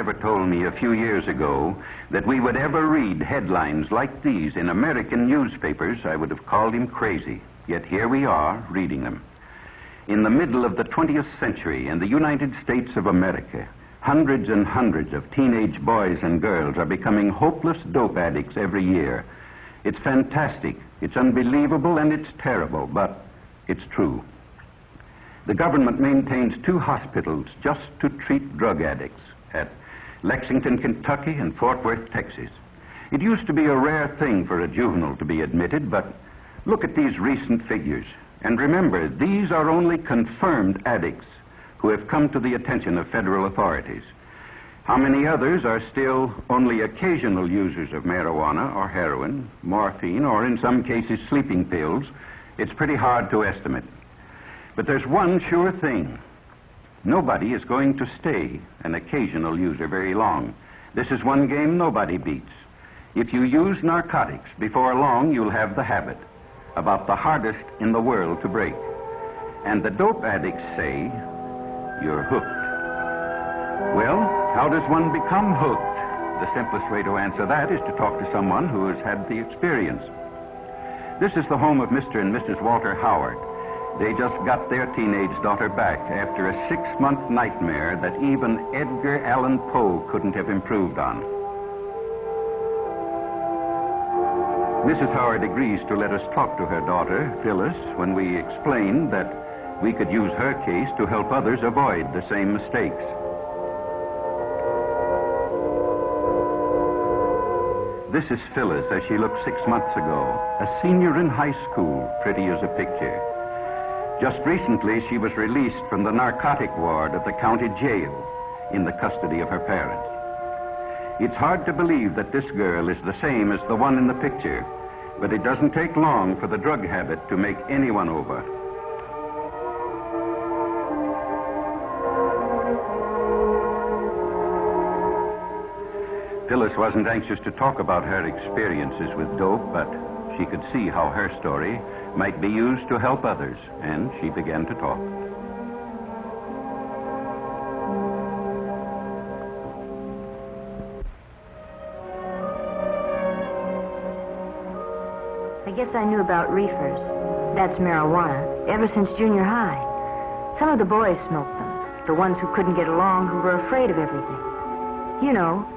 told me a few years ago that we would ever read headlines like these in American newspapers, I would have called him crazy. Yet here we are, reading them. In the middle of the 20th century, in the United States of America, hundreds and hundreds of teenage boys and girls are becoming hopeless dope addicts every year. It's fantastic, it's unbelievable, and it's terrible, but it's true. The government maintains two hospitals just to treat drug addicts at Lexington, Kentucky, and Fort Worth, Texas. It used to be a rare thing for a juvenile to be admitted, but look at these recent figures. And remember, these are only confirmed addicts who have come to the attention of federal authorities. How many others are still only occasional users of marijuana or heroin, morphine, or in some cases sleeping pills? It's pretty hard to estimate. But there's one sure thing. Nobody is going to stay an occasional user very long. This is one game nobody beats. If you use narcotics, before long you'll have the habit, about the hardest in the world to break. And the dope addicts say you're hooked. Well, how does one become hooked? The simplest way to answer that is to talk to someone who has had the experience. This is the home of Mr. and Mrs. Walter Howard. They just got their teenage daughter back after a six month nightmare that even Edgar Allan Poe couldn't have improved on. Mrs. Howard agrees to let us talk to her daughter, Phyllis, when we explain that we could use her case to help others avoid the same mistakes. This is Phyllis as she looked six months ago, a senior in high school, pretty as a picture. Just recently, she was released from the narcotic ward of the county jail in the custody of her parents. It's hard to believe that this girl is the same as the one in the picture, but it doesn't take long for the drug habit to make anyone over. Phyllis wasn't anxious to talk about her experiences with dope, but she could see how her story might be used to help others, and she began to talk. I guess I knew about reefers. That's marijuana, ever since junior high. Some of the boys smoked them, the ones who couldn't get along, who were afraid of everything. You know,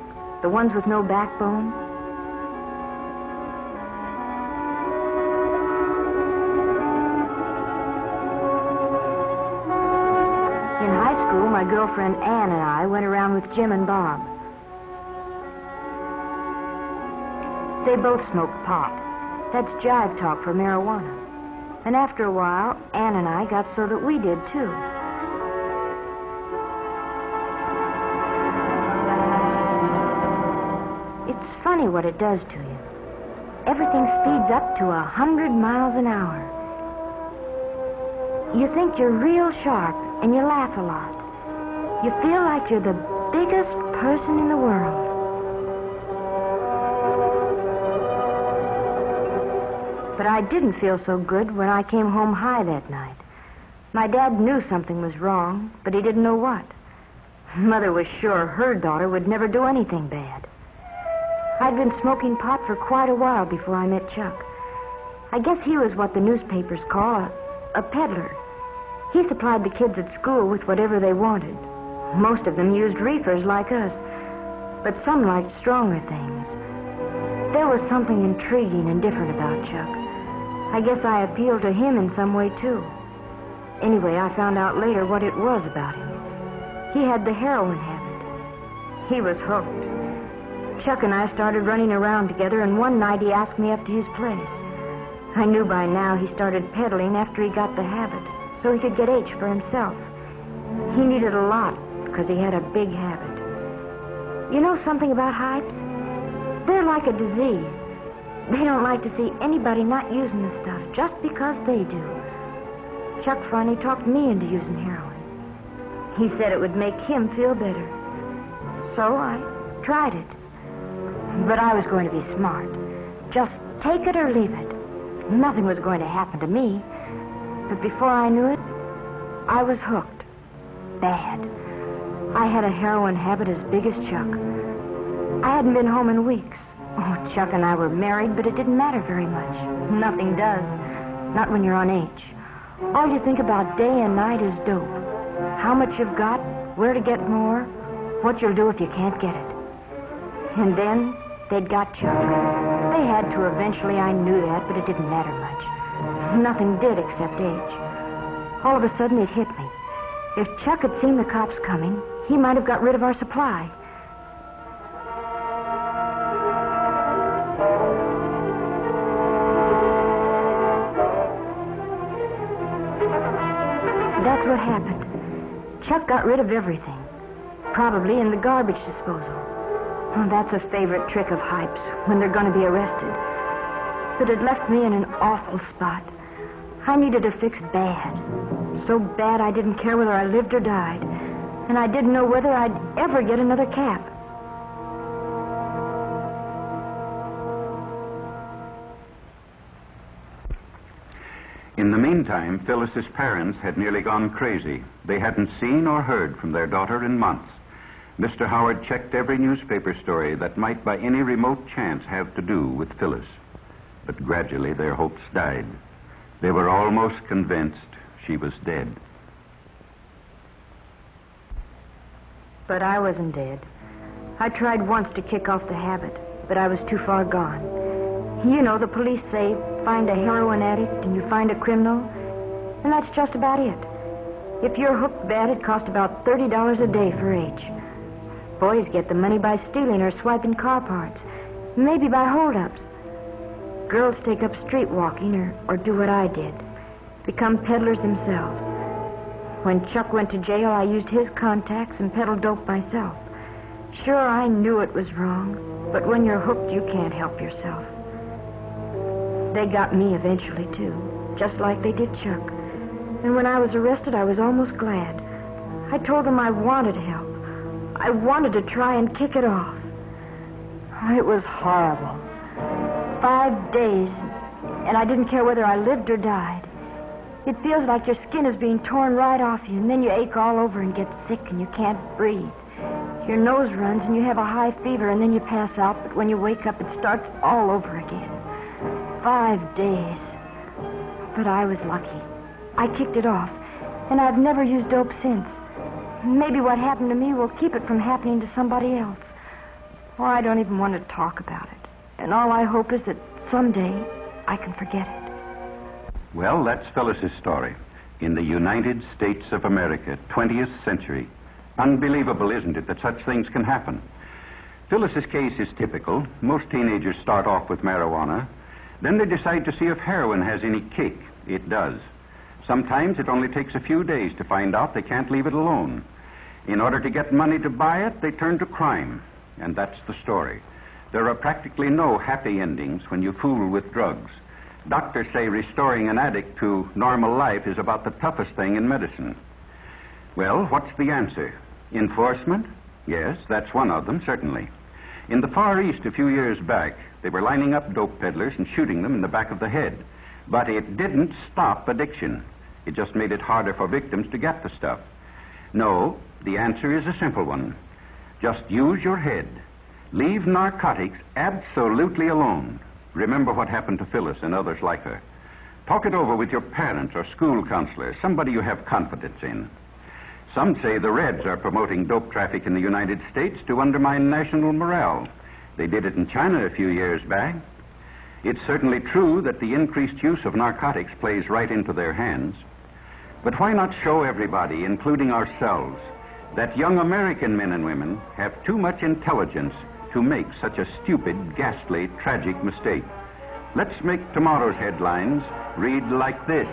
the ones with no backbone? My girlfriend Ann and I went around with Jim and Bob. They both smoked pot. That's jive talk for marijuana. And after a while, Ann and I got so that we did too. It's funny what it does to you. Everything speeds up to a hundred miles an hour. You think you're real sharp and you laugh a lot. You feel like you're the biggest person in the world. But I didn't feel so good when I came home high that night. My dad knew something was wrong, but he didn't know what. Mother was sure her daughter would never do anything bad. I'd been smoking pot for quite a while before I met Chuck. I guess he was what the newspapers call a, a peddler. He supplied the kids at school with whatever they wanted. Most of them used reefers like us, but some liked stronger things. There was something intriguing and different about Chuck. I guess I appealed to him in some way, too. Anyway, I found out later what it was about him. He had the heroin habit. He was hooked. Chuck and I started running around together, and one night he asked me up to his place. I knew by now he started peddling after he got the habit, so he could get H for himself. He needed a lot because he had a big habit. You know something about hypes? They're like a disease. They don't like to see anybody not using the stuff just because they do. Chuck finally talked me into using heroin. He said it would make him feel better. So I tried it. But I was going to be smart. Just take it or leave it. Nothing was going to happen to me. But before I knew it, I was hooked. Bad. I had a heroin habit as big as Chuck. I hadn't been home in weeks. Oh, Chuck and I were married, but it didn't matter very much. Nothing does. Not when you're on H. All you think about day and night is dope. How much you've got, where to get more, what you'll do if you can't get it. And then they'd got Chuck. They had to eventually, I knew that, but it didn't matter much. Nothing did except H. All of a sudden, it hit me. If Chuck had seen the cops coming, he might have got rid of our supply. That's what happened. Chuck got rid of everything. Probably in the garbage disposal. Oh, that's a favorite trick of Hype's when they're going to be arrested. But it left me in an awful spot. I needed a fix bad. So bad I didn't care whether I lived or died. And I didn't know whether I'd ever get another cap. In the meantime, Phyllis's parents had nearly gone crazy. They hadn't seen or heard from their daughter in months. Mr. Howard checked every newspaper story that might by any remote chance have to do with Phyllis. But gradually their hopes died. They were almost convinced she was dead. But I wasn't dead. I tried once to kick off the habit, but I was too far gone. You know, the police say find a heroin addict and you find a criminal, and that's just about it. If you're hooked bad, it costs about $30 a day for H. Boys get the money by stealing or swiping car parts, maybe by holdups. Girls take up street walking or, or do what I did become peddlers themselves. When Chuck went to jail, I used his contacts and peddled dope myself. Sure, I knew it was wrong, but when you're hooked, you can't help yourself. They got me eventually, too, just like they did Chuck. And when I was arrested, I was almost glad. I told them I wanted help. I wanted to try and kick it off. It was horrible. Five days, and I didn't care whether I lived or died. It feels like your skin is being torn right off you, and then you ache all over and get sick and you can't breathe. Your nose runs and you have a high fever, and then you pass out, but when you wake up, it starts all over again. Five days. But I was lucky. I kicked it off, and I've never used dope since. Maybe what happened to me will keep it from happening to somebody else. Or I don't even want to talk about it. And all I hope is that someday I can forget it. Well, that's Phyllis's story. In the United States of America, 20th century. Unbelievable, isn't it, that such things can happen? Phyllis's case is typical. Most teenagers start off with marijuana. Then they decide to see if heroin has any kick. It does. Sometimes it only takes a few days to find out they can't leave it alone. In order to get money to buy it, they turn to crime. And that's the story. There are practically no happy endings when you fool with drugs. Doctors say restoring an addict to normal life is about the toughest thing in medicine. Well, what's the answer? Enforcement? Yes, that's one of them, certainly. In the Far East a few years back, they were lining up dope peddlers and shooting them in the back of the head. But it didn't stop addiction. It just made it harder for victims to get the stuff. No, the answer is a simple one. Just use your head. Leave narcotics absolutely alone. Remember what happened to Phyllis and others like her. Talk it over with your parents or school counselor, somebody you have confidence in. Some say the Reds are promoting dope traffic in the United States to undermine national morale. They did it in China a few years back. It's certainly true that the increased use of narcotics plays right into their hands. But why not show everybody, including ourselves, that young American men and women have too much intelligence to make such a stupid, ghastly, tragic mistake? Let's make tomorrow's headlines read like this.